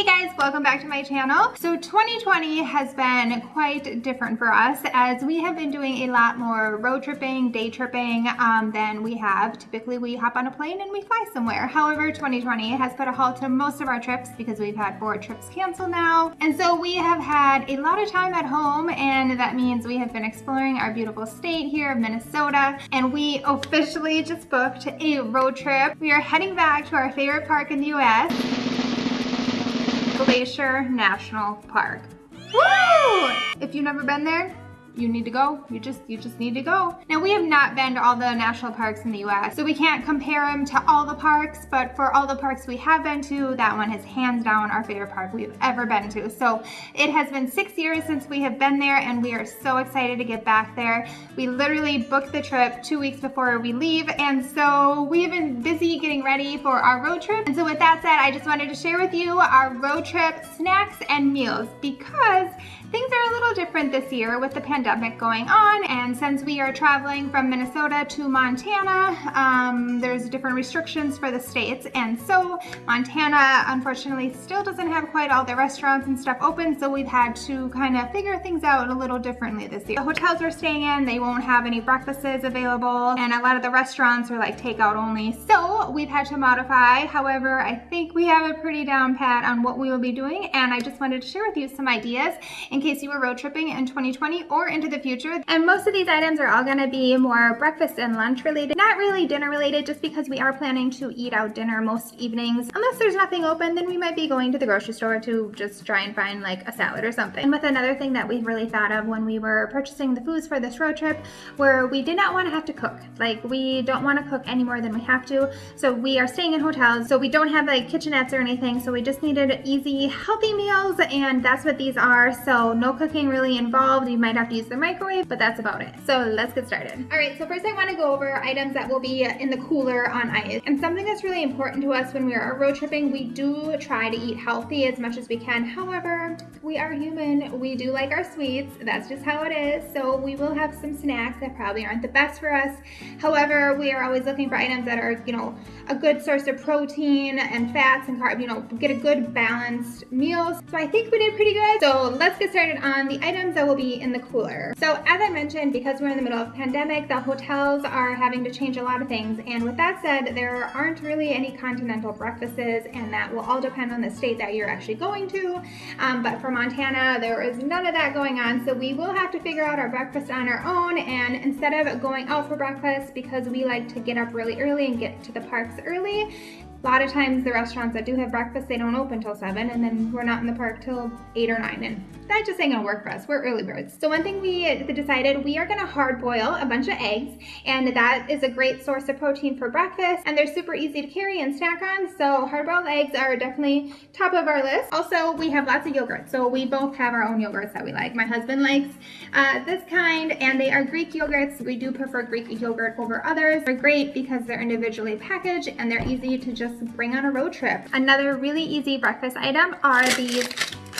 Hey guys, welcome back to my channel. So 2020 has been quite different for us as we have been doing a lot more road tripping, day tripping um, than we have. Typically we hop on a plane and we fly somewhere. However, 2020 has put a halt to most of our trips because we've had four trips canceled now. And so we have had a lot of time at home and that means we have been exploring our beautiful state here of Minnesota and we officially just booked a road trip. We are heading back to our favorite park in the US. Glacier National Park. Woo! If you've never been there, you need to go. You just you just need to go. Now we have not been to all the national parks in the US, so we can't compare them to all the parks, but for all the parks we have been to, that one is hands down our favorite park we've ever been to. So it has been six years since we have been there and we are so excited to get back there. We literally booked the trip two weeks before we leave and so we have been busy getting ready for our road trip. And so with that said, I just wanted to share with you our road trip snacks and meals because Things are a little different this year with the pandemic going on and since we are traveling from Minnesota to Montana, um, there's different restrictions for the states and so Montana unfortunately still doesn't have quite all the restaurants and stuff open so we've had to kind of figure things out a little differently this year. The hotels we're staying in, they won't have any breakfasts available and a lot of the restaurants are like takeout only so we've had to modify. However, I think we have a pretty down pat on what we will be doing and I just wanted to share with you some ideas in in case you were road tripping in 2020 or into the future. And most of these items are all gonna be more breakfast and lunch related, not really dinner related, just because we are planning to eat out dinner most evenings. Unless there's nothing open, then we might be going to the grocery store to just try and find like a salad or something. And with another thing that we've really thought of when we were purchasing the foods for this road trip, where we did not want to have to cook. Like we don't want to cook any more than we have to. So we are staying in hotels, so we don't have like kitchenettes or anything. So we just needed easy, healthy meals, and that's what these are. So no cooking really involved. You might have to use the microwave, but that's about it. So let's get started. All right, so first I wanna go over items that will be in the cooler on ice. And something that's really important to us when we are road tripping, we do try to eat healthy as much as we can. However, we are human. We do like our sweets. That's just how it is. So we will have some snacks that probably aren't the best for us. However, we are always looking for items that are, you know, a good source of protein and fats and carbs, you know, get a good balanced meal. So I think we did pretty good. So let's get started started on the items that will be in the cooler. So as I mentioned, because we're in the middle of pandemic, the hotels are having to change a lot of things. And with that said, there aren't really any continental breakfasts and that will all depend on the state that you're actually going to. Um, but for Montana, there is none of that going on. So we will have to figure out our breakfast on our own. And instead of going out for breakfast, because we like to get up really early and get to the parks early, a lot of times the restaurants that do have breakfast, they don't open till 7 and then we're not in the park till 8 or 9 and that just ain't gonna work for us. We're early birds. So one thing we decided, we are gonna hard boil a bunch of eggs and that is a great source of protein for breakfast and they're super easy to carry and snack on. So hard boiled eggs are definitely top of our list. Also, we have lots of yogurt. So we both have our own yogurts that we like. My husband likes uh, this kind and they are Greek yogurts. We do prefer Greek yogurt over others. They're great because they're individually packaged and they're easy to just bring on a road trip. Another really easy breakfast item are these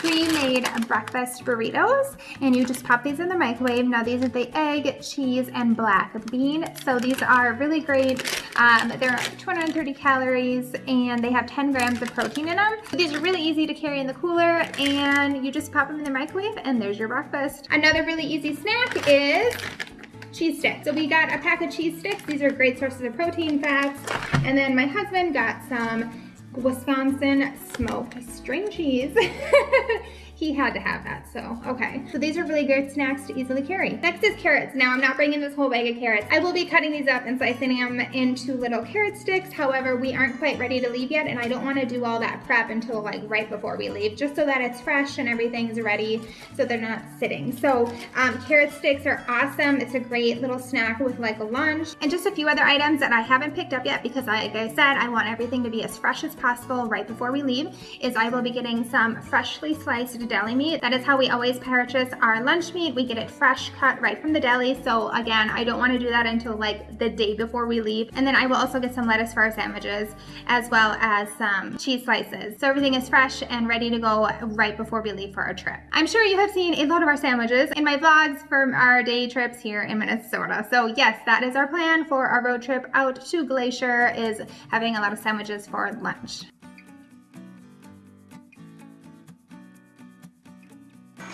pre-made breakfast burritos and you just pop these in the microwave. Now these are the egg, cheese, and black bean. So these are really great. Um, they're 230 calories and they have 10 grams of protein in them. These are really easy to carry in the cooler and you just pop them in the microwave and there's your breakfast. Another really easy snack is cheese sticks. So we got a pack of cheese sticks. These are great sources of protein, fats. And then my husband got some Wisconsin smoked string cheese. he had to have that, so okay. So these are really good snacks to easily carry. Next is carrots. Now I'm not bringing this whole bag of carrots. I will be cutting these up and slicing them into little carrot sticks. However, we aren't quite ready to leave yet and I don't wanna do all that prep until like right before we leave, just so that it's fresh and everything's ready so they're not sitting. So um, carrot sticks are awesome. It's a great little snack with like a lunch. And just a few other items that I haven't picked up yet because like I said, I want everything to be as fresh as possible right before we leave, is I will be getting some freshly sliced deli meat. That is how we always purchase our lunch meat. We get it fresh cut right from the deli. So again, I don't want to do that until like the day before we leave. And then I will also get some lettuce for our sandwiches as well as some cheese slices. So everything is fresh and ready to go right before we leave for our trip. I'm sure you have seen a lot of our sandwiches in my vlogs from our day trips here in Minnesota. So yes, that is our plan for our road trip out to Glacier is having a lot of sandwiches for lunch.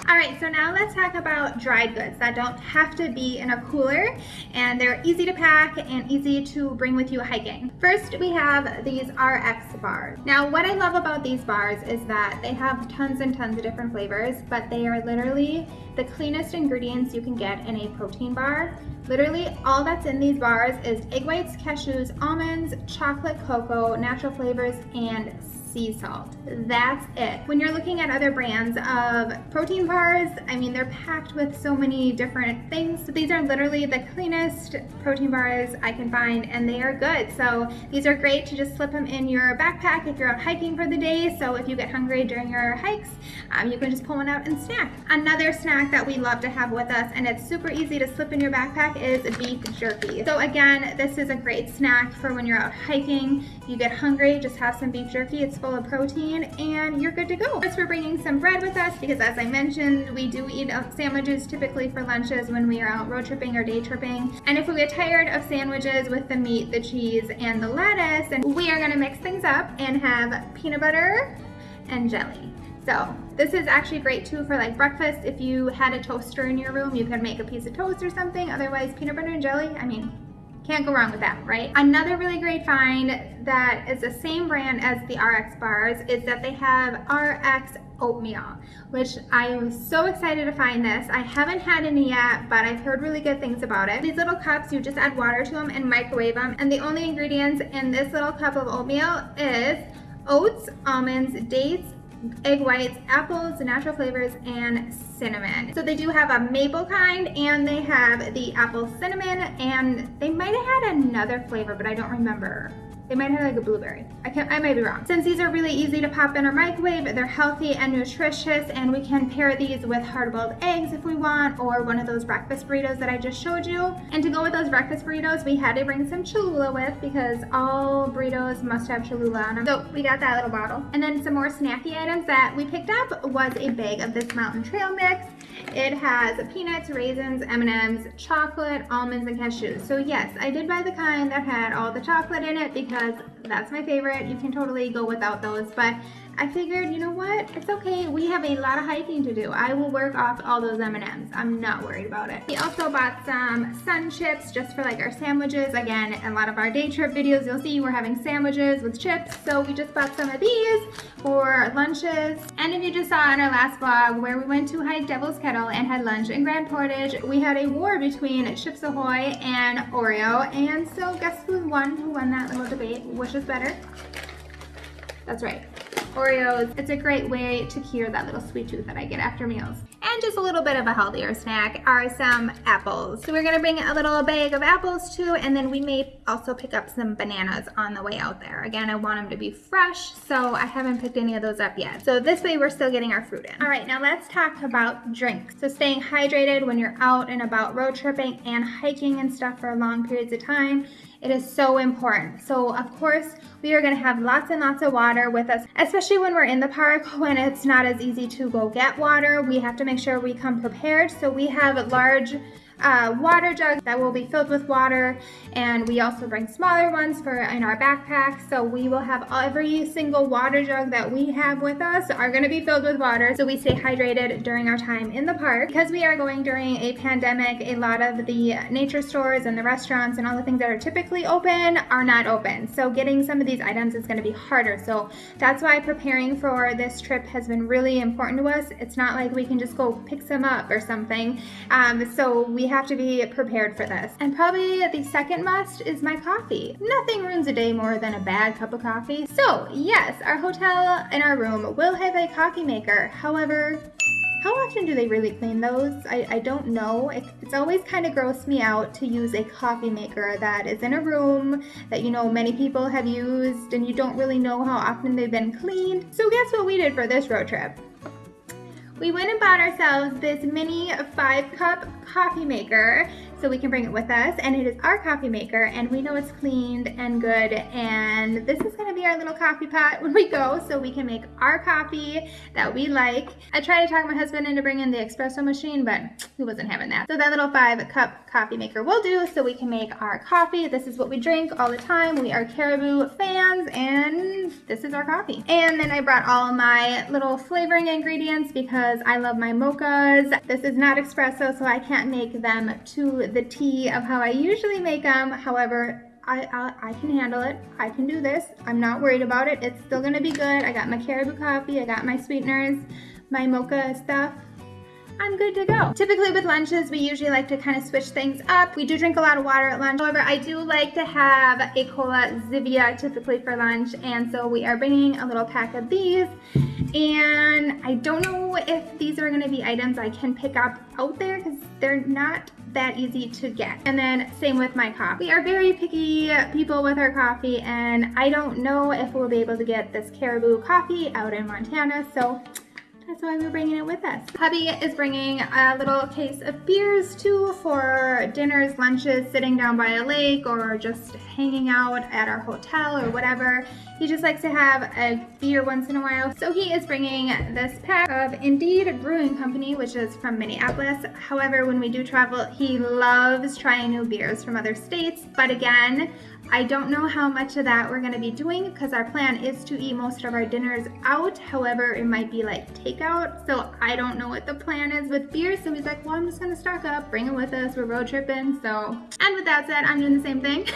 All right, so now let's talk about dried goods that don't have to be in a cooler and they're easy to pack and easy to bring with you hiking. First, we have these RX bars. Now, what I love about these bars is that they have tons and tons of different flavors, but they are literally the cleanest ingredients you can get in a protein bar. Literally all that's in these bars is egg whites, cashews, almonds, chocolate cocoa, natural flavors, and sea salt. That's it. When you're looking at other brands of protein bars, I mean, they're packed with so many different things. So these are literally the cleanest protein bars I can find and they are good. So these are great to just slip them in your backpack if you're out hiking for the day. So if you get hungry during your hikes, um, you can just pull one out and snack. Another snack that we love to have with us and it's super easy to slip in your backpack is beef jerky. So again, this is a great snack for when you're out hiking, you get hungry, just have some beef jerky. It's full of protein and you're good to go. First, we're bringing some bread with us because as I mentioned, we do eat sandwiches typically for lunches when we are out road tripping or day tripping. And if we get tired of sandwiches with the meat, the cheese, and the lettuce, and we are gonna mix things up and have peanut butter and jelly. So this is actually great too for like breakfast. If you had a toaster in your room, you could make a piece of toast or something. Otherwise, peanut butter and jelly, I mean, can't go wrong with that, right? Another really great find that is the same brand as the RX bars is that they have RX oatmeal, which I am so excited to find this. I haven't had any yet, but I've heard really good things about it. These little cups, you just add water to them and microwave them. And the only ingredients in this little cup of oatmeal is oats, almonds, dates, egg whites, apples, natural flavors, and cinnamon. So they do have a maple kind and they have the apple cinnamon and they might have had another flavor, but I don't remember. They might have like a blueberry. I can I might be wrong. Since these are really easy to pop in our microwave, they're healthy and nutritious, and we can pair these with hard-boiled eggs if we want, or one of those breakfast burritos that I just showed you. And to go with those breakfast burritos, we had to bring some Cholula with because all burritos must have Cholula on them. So we got that little bottle. And then some more snacky items that we picked up was a bag of this Mountain Trail mix. It has peanuts, raisins, M&Ms, chocolate, almonds, and cashews. So yes, I did buy the kind that had all the chocolate in it because that's my favorite. You can totally go without those, but I figured, you know what? It's okay. We have a lot of hiking to do. I will work off all those M&Ms. I'm not worried about it. We also bought some sun chips just for like our sandwiches. Again, a lot of our day trip videos, you'll see we're having sandwiches with chips. So we just bought some of these for lunches. And if you just saw in our last vlog where we went to hike Devil's Kettle and had lunch in Grand Portage, we had a war between Chips Ahoy and Oreo. And so guess who won? Who won that little debate? Which is better? That's right. Oreos. It's a great way to cure that little sweet tooth that I get after meals. And just a little bit of a healthier snack are some apples. So we're gonna bring a little bag of apples too, and then we may also pick up some bananas on the way out there. Again, I want them to be fresh, so I haven't picked any of those up yet. So this way we're still getting our fruit in. All right, now let's talk about drinks. So staying hydrated when you're out and about road tripping and hiking and stuff for long periods of time it is so important. So of course, we are gonna have lots and lots of water with us, especially when we're in the park, when it's not as easy to go get water. We have to make sure we come prepared. So we have large uh, water jugs that will be filled with water and we also bring smaller ones for in our backpack so we will have every single water jug that we have with us are going to be filled with water. So we stay hydrated during our time in the park. Because we are going during a pandemic a lot of the nature stores and the restaurants and all the things that are typically open are not open. So getting some of these items is going to be harder. So that's why preparing for this trip has been really important to us. It's not like we can just go pick some up or something. Um, so we have to be prepared for this. And probably the second must is my coffee. Nothing ruins a day more than a bad cup of coffee. So yes, our hotel and our room will have a coffee maker. However, how often do they really clean those? I, I don't know. It, it's always kind of grossed me out to use a coffee maker that is in a room that you know many people have used and you don't really know how often they've been cleaned. So guess what we did for this road trip? We went and bought ourselves this mini five cup coffee maker so we can bring it with us and it is our coffee maker and we know it's cleaned and good and this is going to be our little coffee pot when we go so we can make our coffee that we like. I tried to talk my husband into bringing the espresso machine but he wasn't having that. So that little five cup coffee maker will do so we can make our coffee. This is what we drink all the time. We are Caribou fans and this is our coffee. And then I brought all my little flavoring ingredients because I love my mochas. This is not espresso, so I can't make them to the T of how I usually make them. However, I, I, I, can handle it. I can do this. I'm not worried about it. It's still gonna be good. I got my Caribou coffee, I got my sweeteners, my mocha stuff. I'm good to go. Typically with lunches, we usually like to kind of switch things up. We do drink a lot of water at lunch. However, I do like to have a Cola Zevia typically for lunch. And so we are bringing a little pack of these. And I don't know if these are gonna be items I can pick up out there because they're not that easy to get. And then same with my coffee. We are very picky people with our coffee and I don't know if we'll be able to get this Caribou coffee out in Montana. So that's why we're bringing it with us. Hubby is bringing a little case of beers too for dinners, lunches, sitting down by a lake or just hanging out at our hotel or whatever. He just likes to have a beer once in a while. So he is bringing this pack of Indeed Brewing Company, which is from Minneapolis. However, when we do travel, he loves trying new beers from other states. But again, I don't know how much of that we're gonna be doing because our plan is to eat most of our dinners out. However, it might be like takeout. So I don't know what the plan is with beer. So he's like, well, I'm just gonna stock up, bring it with us. We're road tripping. So, and with that said, I'm doing the same thing.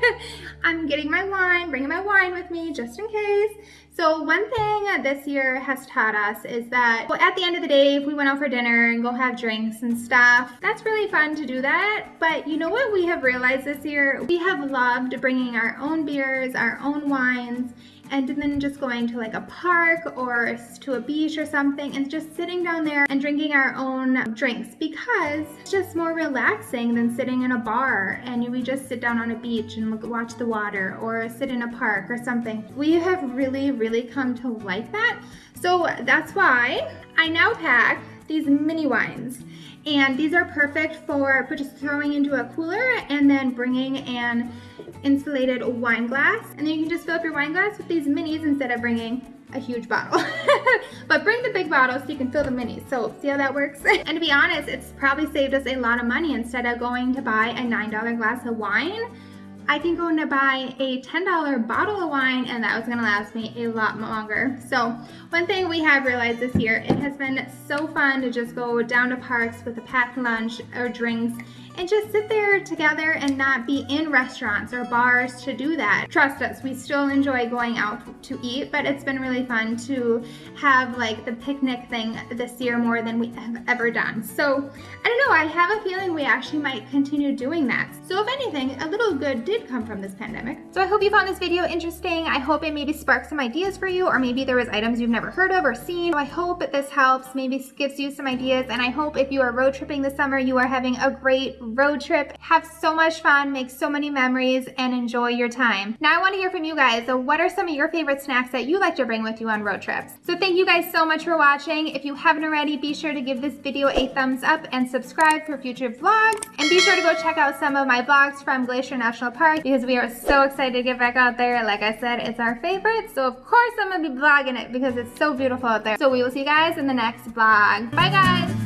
I'm getting my wine, bringing my wine with me just in case. So one thing this year has taught us is that well, at the end of the day, if we went out for dinner and go have drinks and stuff, that's really fun to do that. But you know what we have realized this year? We have loved bringing our own beers, our own wines, and then just going to like a park or to a beach or something and just sitting down there and drinking our own drinks because it's just more relaxing than sitting in a bar and we just sit down on a beach and look, watch the water or sit in a park or something. We have really, really come to like that. So that's why I now pack these mini wines and these are perfect for just throwing into a cooler and then bringing an insulated wine glass. And then you can just fill up your wine glass with these minis instead of bringing a huge bottle. but bring the big bottle so you can fill the minis. So see how that works? and to be honest, it's probably saved us a lot of money instead of going to buy a $9 glass of wine I can go and buy a $10 bottle of wine and that was gonna last me a lot longer. So one thing we have realized this year, it has been so fun to just go down to parks with a packed lunch or drinks and just sit there together and not be in restaurants or bars to do that. Trust us, we still enjoy going out to eat, but it's been really fun to have like the picnic thing this year more than we have ever done. So I don't know, I have a feeling we actually might continue doing that. So if anything, a little good did come from this pandemic. So I hope you found this video interesting. I hope it maybe sparked some ideas for you or maybe there was items you've never heard of or seen. So I hope that this helps, maybe gives you some ideas and I hope if you are road tripping this summer, you are having a great road trip. Have so much fun, make so many memories, and enjoy your time. Now I want to hear from you guys. So what are some of your favorite snacks that you like to bring with you on road trips? So thank you guys so much for watching. If you haven't already, be sure to give this video a thumbs up and subscribe for future vlogs. And be sure to go check out some of my vlogs from Glacier National Park because we are so excited to get back out there. Like I said, it's our favorite. So of course I'm going to be vlogging it because it's so beautiful out there. So we will see you guys in the next vlog. Bye guys!